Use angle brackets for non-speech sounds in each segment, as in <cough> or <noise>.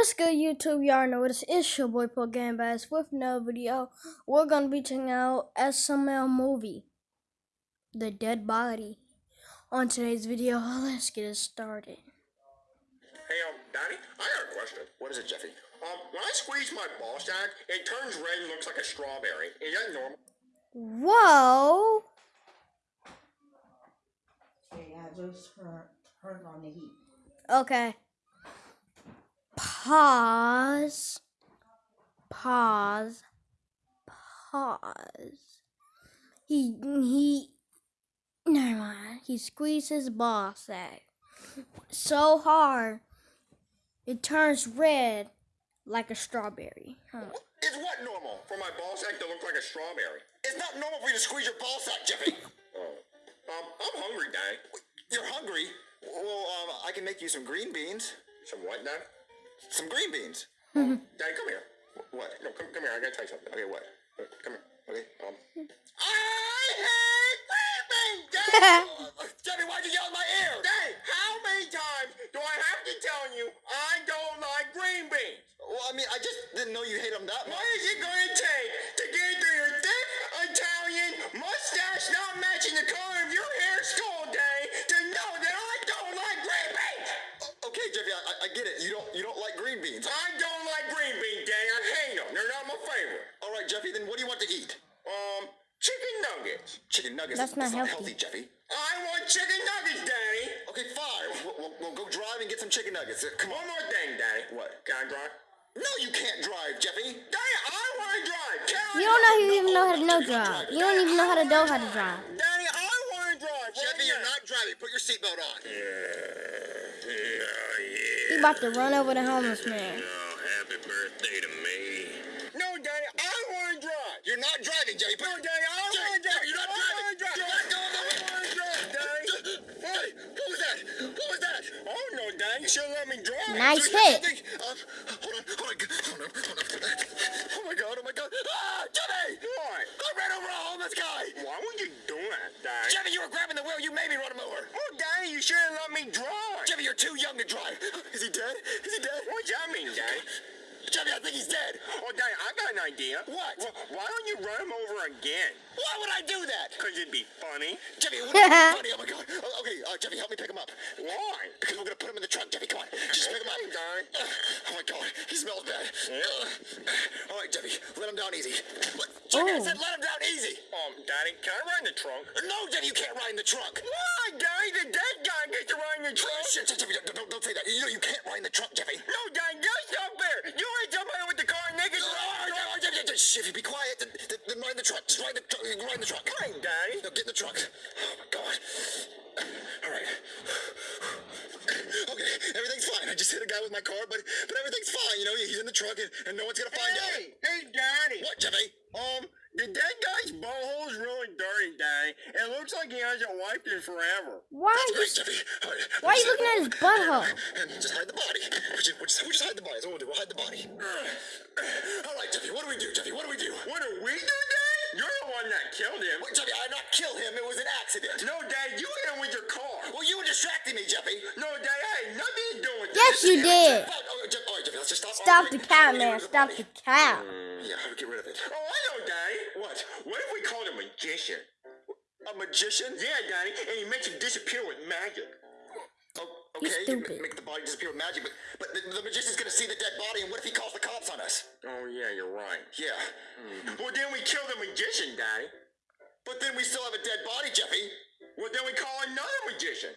What's good, YouTube? Y'all know this is your boy Paul Game Bass with another video. We're gonna be checking out SML movie, The Dead Body. On today's video, <laughs> let's get it started. Hey, um, Daddy, I got a question. What is it, Jeffy? Um, when I squeeze my ball sack, it turns red and looks like a strawberry. Is that normal? Whoa! Okay, I just turned on the heat. Okay. Pause. Pause. Pause. He he. Never mind. He squeezed his ball sack so hard it turns red like a strawberry. Huh. Is what normal for my ball sack to look like a strawberry? It's not normal for you to squeeze your ball sack, Jeffy. <laughs> Oh. Um, I'm hungry, Daddy. You're hungry? Well, um, I can make you some green beans. Some what, Dad? Some green beans. <laughs> Daddy, come here. What? No, come, come here. I gotta tell you something. Okay, what? Uh, Come here. Okay, um. I hate green beans, Daddy! <laughs> uh, Jeffy, why'd you yell in my ear? Daddy, how many times do I have to tell you I don't like green beans? Well, I mean, I just didn't know you hate them that What much. is it going to Chicken nuggets. That's not not healthy. healthy, Jeffy. I want chicken nuggets, Daddy. Okay, fine. We'll, we'll, we'll go drive and get some chicken nuggets. Uh, Come on. One more thing, Daddy. What? Can I drive? No, you can't drive, Jeffy. Daddy, I want to drive. Can I You don't know drive? you even know how to know You're not drive. driving. You don't even know how to know how to drive. Daddy, I want to drive. Jeffy, you're not driving. Put your seatbelt on. Yeah, yeah. He about to run over the homeless man. Oh, happy birthday to me. No, Daddy, I want to drive. You're not driving, Jeffy. Put No, Daddy, I want to Jeffy, drive. you're not I driving. wanna drive. You're not going I want to drive, Daddy. Hey, what was that? What was that? Oh, no, Daddy, you let me drive. Nice hit. something- Um, hold on, hold on, hold on, hold on. Oh my god, oh my god. Ah, Jeffy! What? I ran over a homeless guy. Why would you do that, Daddy? Jeffy, you were grabbing the wheel. You made me run him over. Oh, Daddy, you should have let me drive. Jeffy, you're too young to drive. Is he dead? Is he dead? What does that mean, Daddy? Jeffy, I think he's dead. Oh, Daddy, I got an idea. What? Well, why don't you run him over again? Why would I do that? Because it'd be funny. Jeffy, it <laughs> would be funny. Oh my god. Oh, okay, uh, Jeffy, help me pick him up. Why? Because we're gonna put him in the trunk, Jeffy. Come on, just pick him up. Okay, Daddy. Oh my god, he smells bad. Yeah. All right, Jeffy, let him down easy. What? Jeffy, I Oh. said let him down easy. Um, Daddy, can I ride in the trunk? No, Jeffy, you can't ride in the trunk. Why, Daddy? The dead guy gets to ride in the trunk. shit, shit, Jeffy, don't, don't, don't say that. You know you can't ride in the trunk, Jeffy. No, Daddy, that's not fair. You ain't jumping in with the car naked. Oh, oh, Jeffy, Jeffy, shh, if you be quiet, then, then, then ride the truck. Just ride the truck. Ride the trunk. Fine, Daddy. No, get in the truck. Oh my god. All right. Okay, everything's fine. I just hit a guy with my car, but but everything's fine. You know, he's in the truck, and, and no one's gonna find Hey, out. hey, Daddy. What, Jeffy? Um, the dead guy's butthole is really dirty, Daddy. It looks like he hasn't wiped it forever. Why That's are great, Jeffy. Why are you looking at his butthole? And just hide the body. We just, we just, we just hide the body. That's what we'll do. We'll hide the body. All right, Jeffy. What do we do, Jeffy? What do we do? What do we do, Daddy? You're the one that killed him. Wait, Jeffy, I did not kill him. It was an accident. No, Dad, you hit him with your car. Well, you were distracting me, Jeffy. No, Dad, I had nothing to do with Yes, this. you did. Oh, Jeff- all right, Jeffy, let's just stop. Stop the arguing. cow, How do we get man. Stop body? the cow. Mm, yeah, how do we get rid of it? Oh, I know, Daddy. What? What if we called a magician? A magician? Yeah, Daddy, and he makes it disappear with magic. Oh, okay, you can make the body disappear with magic, but but the, the magician's gonna see the dead body, and what if he calls the cops on us? Oh, yeah, you're right. Yeah, hmm. Well, then we kill the magician, Daddy. but then we still have a dead body, Jeffy. Well, then we call another magician.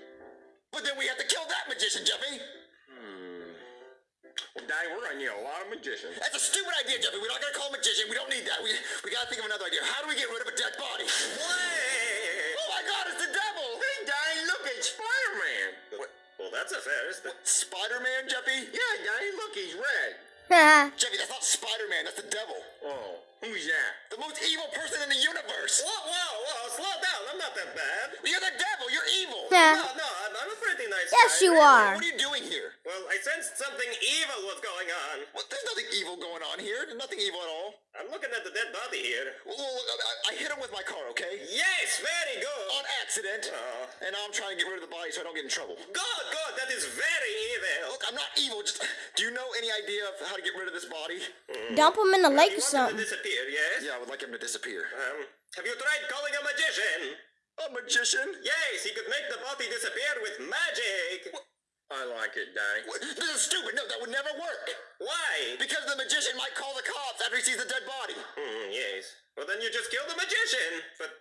But then we have to kill that magician, Jeffy. Well, Daddy, we're gonna need a lot of magicians. That's a stupid idea, Jeffy. We're not gonna call a magician. We don't need that. We we gotta think of another idea. How do we get rid of a dead body? Oh my God! It's the devil. Hey, Daddy, look, it's Spider-Man. Well, that's a first. What? Spider-Man, Jeffy? Yeah, Daddy, look, he's red. Uh-huh. Jeffy, that's not Spider-Man. That's the devil. Oh, who's that? The most evil person in the universe. Whoa, whoa, whoa, slow down. I'm not that bad. You're the devil. You're evil. No, no, I'm, I'm a pretty nice Yes, guy. you are. What are you doing here? Well, I sensed something evil was going on. Well, there's nothing evil going on here. There's nothing evil at all. I'm looking at the dead body here. Well, look, I, I hit him with my car, okay? Yes, very good. On accident. Oh. And now I'm trying to get rid of the body so I don't get in trouble. Good, good. That is very evil. Look, I'm not evil. Just, do you know any idea of how to get rid of this body? Dump him in the lake You or want him to something. disappear, yes? Yeah, I would like him to disappear. Um, have you tried calling a magician? A magician? Yes, he could make the body disappear with magic. I like it. What? This is stupid. No, that would never work. Why? Because the magician might call the cops after he sees the dead body. Hmm, yes. Well, then you just kill the magician. But,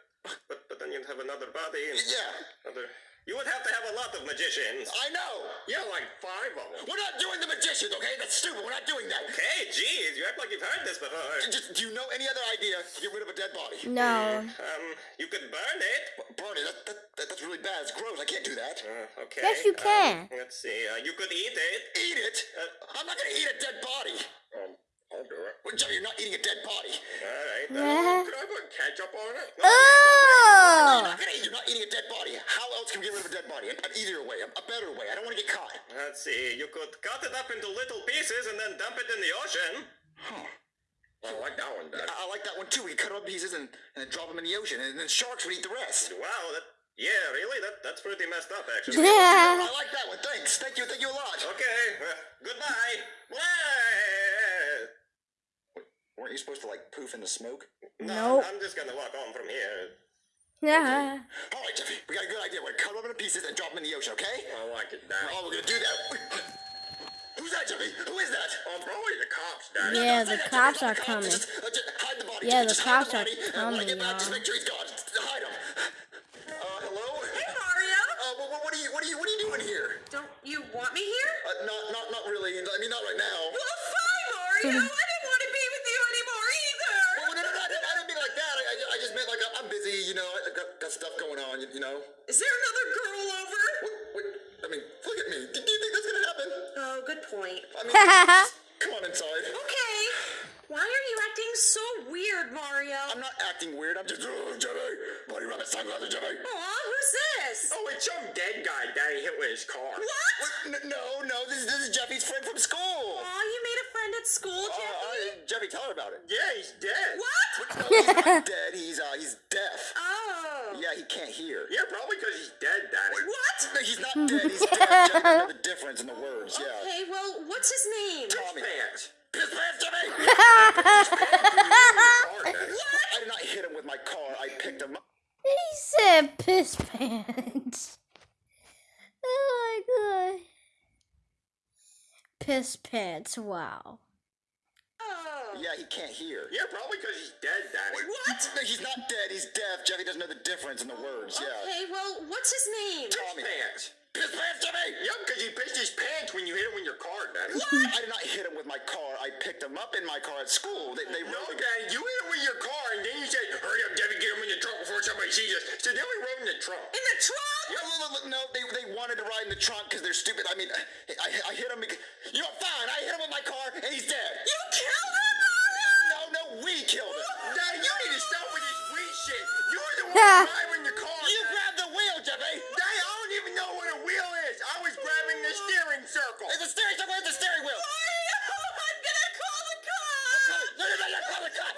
but, but then you'd have another body and Yeah, other. You would have to have a lot of magicians. I know. Yeah, like five of them. We're not doing the magicians, okay? That's stupid. We're not doing that. Okay, jeez, you act like you've heard this before. Just, do you know any other idea to get rid of a dead body? No. Um, you could burn it. Burn it. That, that, that, that's really bad. It's gross. I can't do that. Uh, okay. Yes, you um, can. let's see. Uh, you could eat it. Eat it? I'm not gonna eat a dead body. Um, I'll do it. Well, Jimmy, you're not eating a dead body. All right. Yeah. Could I put ketchup on it? You're Oh! not. You're not eating a dead body. How else can we get rid of a dead body? An, an easier way, a, a better way. I don't want to get caught. let's see. You could cut it up into little pieces and then dump it in the ocean. Huh. I like that one, Dad. I, I like that one too. We cut up pieces and, and drop them in the ocean, and then sharks would eat the rest. Wow. That. Yeah, really? That that's pretty messed up, actually. Yeah. I like that one. Thanks. Thank you. Thank you a lot. Okay. Uh, goodbye. Bye. Weren't you supposed to like poof in the smoke? Nope. No, I'm just gonna walk on from here. Yeah. All right, Jeffy. We got a good idea. We're gonna cut them up into pieces and drop them in the ocean. Okay? I like it, Dad. Oh, we're gonna do that. Who's that, Jeffy? Who is that? Um, probably the cops, Dad. Yeah, Don't the cops Jeffy. are coming. Just, uh, just hide the body. Yeah, Jeffy. the Just hide cops are body. And when I coming, get back, just y'all. make sure he's gone. Just hide him. Uh, hello? Hey Mario! Uh, what, what, what are you, what are you, what are you doing here? Don't you want me here? Uh, not, not, not really. I mean, not right now. Well, fine, Mario. I didn't want to be with you anymore either. Oh, no, no, no, I didn't, I didn't mean like that. I, I, I just meant like I'm busy, you know. I got, stuff going on, you, know. Is there another girl over? What, what, I mean, look at me. Do, do you think that's gonna happen? Oh, good point. I <laughs> mean, come on inside. Okay. Why are you acting so weird, Mario? I'm not acting weird. I'm just, oh, Jimmy. Buddy rabbit sunglasses, Jimmy. Aw, who's this? Oh, it's some dead guy Daddy hit with his car. What? What? No, no, this is, this is Jeffy's friend from school. Aw, you made a friend at school, Uh, Jeffy? uh, Jeffy, tell her about it. Yeah, he's dead. What? No, he's not <laughs> dead. He's uh, he's deaf. Oh. Yeah, he can't hear. Yeah, probably because he's dead, Daddy. What? No, he's not <laughs> dead. He's deaf. Jeffy doesn't know the difference in the words. Yeah. Okay, well, what's his name? Tommy. Pants. Piss pants. Car, <laughs> Daddy. I did not hit him with my car. I picked him up. He said piss pants. Oh my god. Piss pants, wow. Yeah, he can't hear. Yeah, probably because he's dead, Daddy. What? No, he's not dead. He's deaf. Jeffy doesn't know the difference in the words. Yeah. Okay, well, what's his name? Tommy. Pants. Piss pants, Jimmy. Yep, because he pissed his pants when you hit him with your car, Daddy. I did not hit him with my car. I picked him up in my car at school. They, they No, rode the Daddy, you hit him with your car, and then you said, hurry up, Debbie, get him in the trunk before somebody sees us. So then we rode in the trunk. In the trunk? No, no, no, no, they, they wanted to ride in the trunk because they're stupid. I mean, I, I hit him. Because, you know, fine. I hit him with my car, and he's dead. You killed him, Mario? No, no, we killed him. <laughs> Daddy, you need to stop with this weed shit. You're the one Yeah. driving the car. You Daddy. grabbed the wheel, Jeffy. Daddy, I don't even know what a wheel is. I was grabbing the steering circle. It's the steering wheel. Where's the steering wheel? Mario, I'm gonna call the cops! No, no, no, no, call the cop.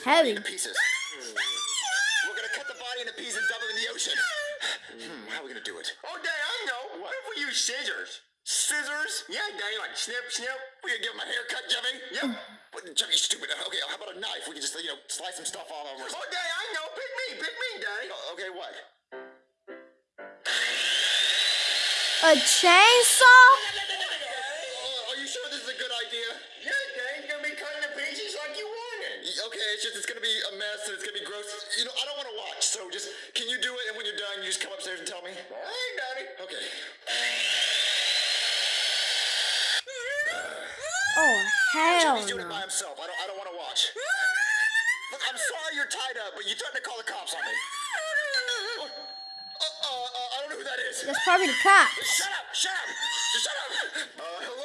Duct We're gonna tape cut is this body heavy. into pieces. We're gonna cut the body into pieces and dump it in the ocean. Hmm, how are we gonna do it? Oh, Daddy, I know. What if we use scissors? Scissors? Yeah, Daddy, like snip, snip. We gonna give him a haircut, Jeffy? Yep. What, Jeffy, you stupid. Okay, how about a knife? We can just, you know, slice some stuff off of us. Oh, Daddy, I know. Pick me, pick me, Daddy. Okay, what? A chainsaw? Oh, are you sure this is a good idea? Yeah, Daddy, you're gonna be cutting the pieces like you wanted. Y- okay, it's just it's gonna be a mess and it's gonna be gross. You know, I don't want to watch. So just can you do it? And when you're done, you just come upstairs and tell me. All right, Daddy. Okay. Oh hell He's doing it by no! himself. I don't. I don't want to watch. Look, I'm sorry you're tied up, but you threatened to call the cops on me. Uh, uh, uh, I don't know who that is. That's probably the cops. Shut up! Shut up! Just shut up!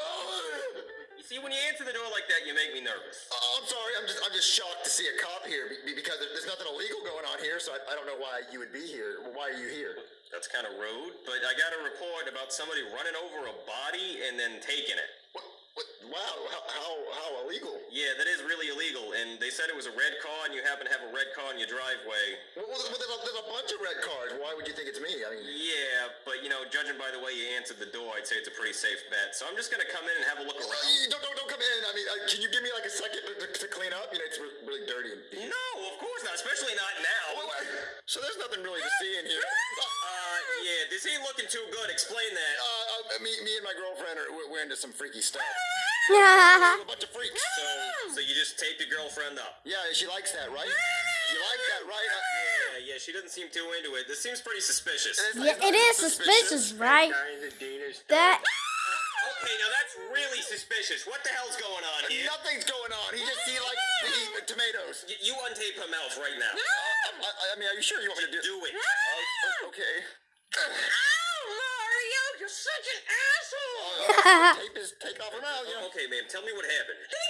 See, when you answer the door like that, you make me nervous. Uh, I'm sorry. I'm just I'm just shocked to see a cop here because there's nothing illegal going on here. So I, I don't know why you would be here. Why are you here? That's kind of rude, but I got a report about somebody running over a body and then taking it. What? What? Wow! How how, how illegal? Yeah, that is really illegal, and they said it was a red car, and you happen to have a red car in your driveway. Well, well, there's, a, there's a bunch of red cars. Why would you think it's me? I mean, Yeah, but you know, judging by the way you answered the door, I'd say it's a pretty safe bet. So I'm just gonna come in and have a look around. you don't, don't don't come in. I mean, uh, can you give me like a second to, to, clean up? You know, it's re- really dirty. And, No, of course not, especially not now. So there's nothing really to <laughs> see in here. <laughs> Uh, Uh, yeah, this ain't looking too good. Explain that. uh, uh, me, me and my girlfriend are we're, we're into some freaky stuff. <laughs> Yeah. We're a bunch of freaks. So, so you just tape your girlfriend up? Yeah, she likes that, right? You like that, right? Uh, Yeah, yeah. She doesn't seem too into it. This seems pretty suspicious. it's- Yeah, it's it not is suspicious, right? That Okay, now that's really suspicious. What the hell's going on here? Nothing's going on. He just he likes to eat tomatoes. Y- you untape her mouth right now. Uh, I, I mean, are you sure you want me to do? Do it. Uh, okay. Oh, Mario, you're such an asshole. <laughs> Tape is take off her mouth. You know. Okay, ma'am. Tell me what happened. <laughs>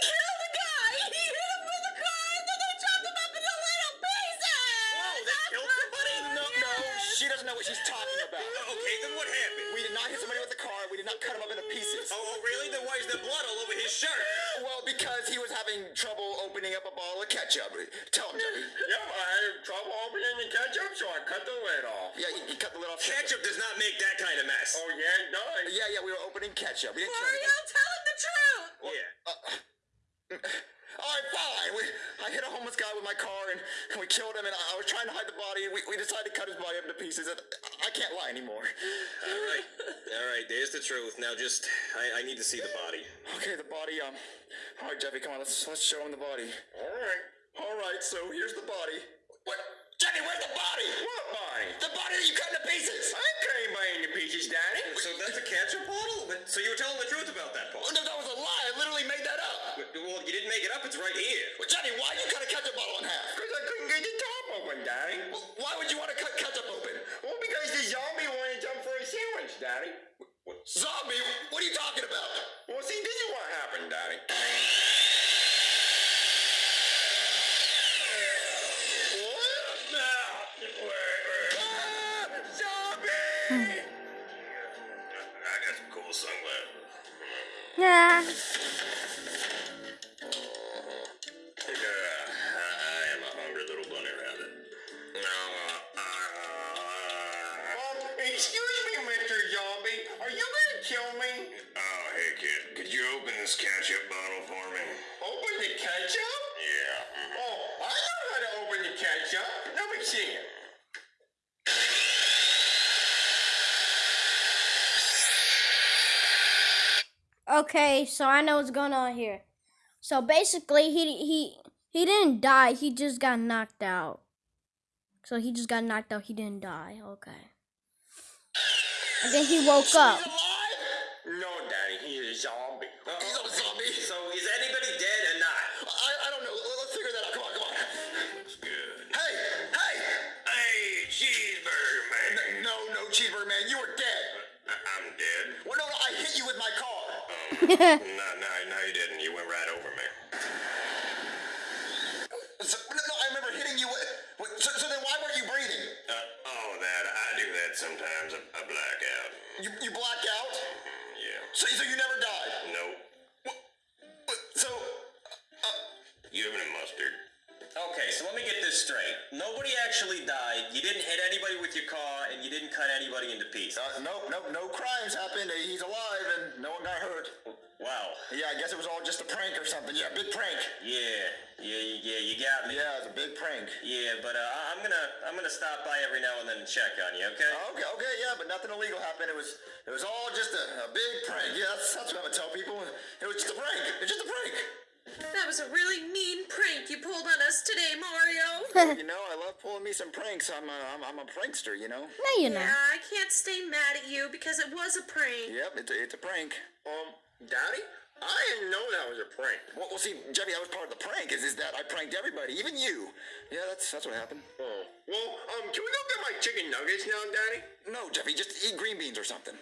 she doesn't know what she's talking about. Uh, okay, then what happened? We did not hit somebody with a car. We did not cut him up into pieces. Oh, oh, really? Then why is there blood all over his shirt? Well, because he was having trouble opening up a bottle of ketchup. Tell him, Jimmy. Yep, I had trouble opening the ketchup, so I cut the lid off. Yeah, he, he cut the lid off. Ketchup does not make that kind of mess. Oh, yeah, it does. Yeah, yeah, we were opening ketchup. We didn't Mario, tell him the truth. Yeah. All right, fine. We, I hit a homeless guy with my car and, and we killed him. And I, I was trying to hide the body. And we, we decided to cut his body up into pieces. And I can't lie anymore. All right. All right, there's the truth. Now just, I, I need to see the body. Okay, the body. Um. All right, Jeffy, come on. Let's let's show him the body. All right. All right. So here's the body. What? Jeffy, where's the body? What body? The body that you cut into pieces. I cut anybody into pieces, Daddy. So that's a ketchup bottle? But- So you were telling the truth about that part? Oh, no, that was a. I literally made that up. Well, you didn't make it up. It's right here. Well, Johnny, why you cut a ketchup bottle in half? Because I couldn't get the top open, Daddy. Well, why would you want to cut ketchup open? Well, because the zombie wanted to jump for a sandwich, Daddy. Zombie? What are the ketchup? Yeah. Mm-hmm. Oh, I know how to open the ketchup. Let me see it. Okay, so I know what's going on here. So basically, he he he didn't die. He just got knocked out. So he just got knocked out. He didn't die. Okay. And then he woke up. yeah. <laughs> You didn't hit anybody with your car, and you didn't cut anybody into pieces. uh, nope, no, no crimes happened. He's alive and no one got hurt. Wow. Yeah, I guess it was all just a prank or something. Yeah, big prank. Yeah, yeah, yeah. You got me. Yeah, it was a big prank. Yeah, but uh, I'm gonna I'm gonna stop by every now and then and check on you. Okay? Okay, okay, yeah, but nothing illegal happened. It was, it was all just a, a big prank. Yeah, that's, that's what I would tell people. It was just a prank. It's just a prank. That was a really mean prank you pulled on us today, Mario. <laughs> you know, I love pulling me some pranks. I'm a, I'm, I'm a prankster, you know? No, you're Yeah, not. I can't stay mad at you because it was a prank. Yep, it's a, it's a prank. Um, Daddy? I didn't know that was a prank. Well, well, see, Jeffy, that was part of the prank. Is, is that I pranked everybody, even you. Yeah, that's that's what happened. Oh. Well, um, can we go get my chicken nuggets now, Daddy? No, Jeffy, just eat green beans or something.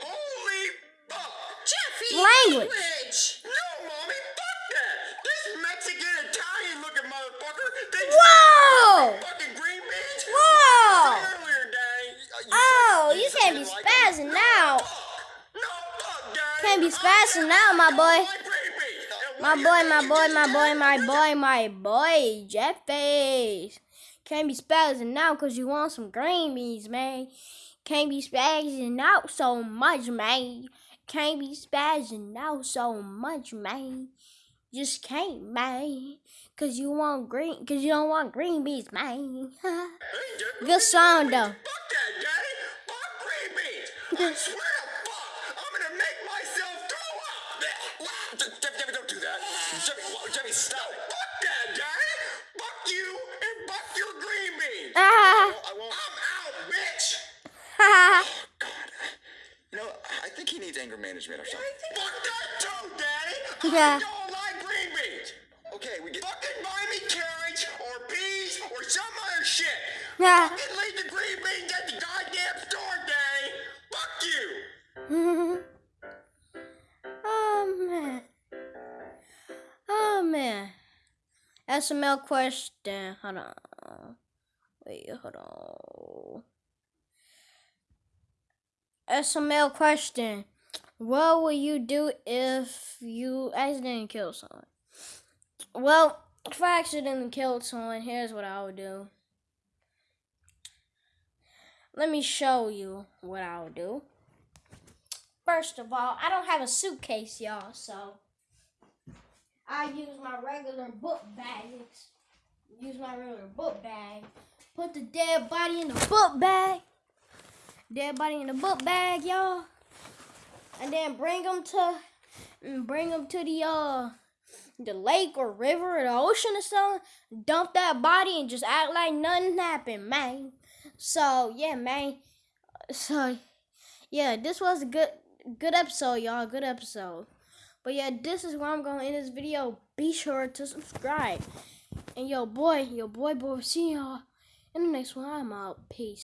Holy fuck! Jeffy! Language. No, Mommy, fuck that! This Mexican Italian looking motherfucker thinks Whoa! fucking green beans? Whoa! Oh, you can't be didn't like 'em. spazzing now. No, fuck, Daddy. Can't be spazzing now, my boy. like green beans. And My boy, my boy, my boy, my boy, my boy, Jeff Face. Can't be spazzing now because you want some green beans, man. Can't be spazzing out so much, man. Can't be spazzing out so much, man. Just can't, man. Cause you want green, cause you don't want green beans, man. <laughs> Good song though. Fuck that, Daddy. Fuck green beans. <laughs> I swear to fuck, I'm gonna make myself throw up. Je- Jeffy, Jeffy, don't do that. Jeffy, Jeffy, stop it. Fuck that, Daddy. Fuck you and fuck your green beans. <laughs> Ah, I won't. I'm out, bitch. ha, God. You know, I think he needs anger management or something. Fuck that too, Daddy. Yeah. I don't like green beans. Okay, we get. Fucking buy me carrots or peas or some other ha. Fucking leave the green beans at the goddamn store, Daddy. Fuck you. oh man. Oh man. SML question. Hold on. Wait, hold on. SML question. What would you do if you accidentally killed someone? Well, if I accidentally killed someone, here's what I would do. Let me show you what I'll do. First of all, I don't have a suitcase, y'all, so I use my regular book bags. Use my regular book bag. Put the dead body in the book bag. Dead body in the book bag, y'all. And then bring them to bring them to the uh the lake or river or the ocean or something. Dump that body and just act like nothing happened, man. So yeah, man. So yeah, this was a good good episode, y'all. Good episode. But yeah, this is where I'm gonna end this video. Be sure to subscribe. And yo boy, yo boy boy, see y'all in the next one. I'm out. Peace.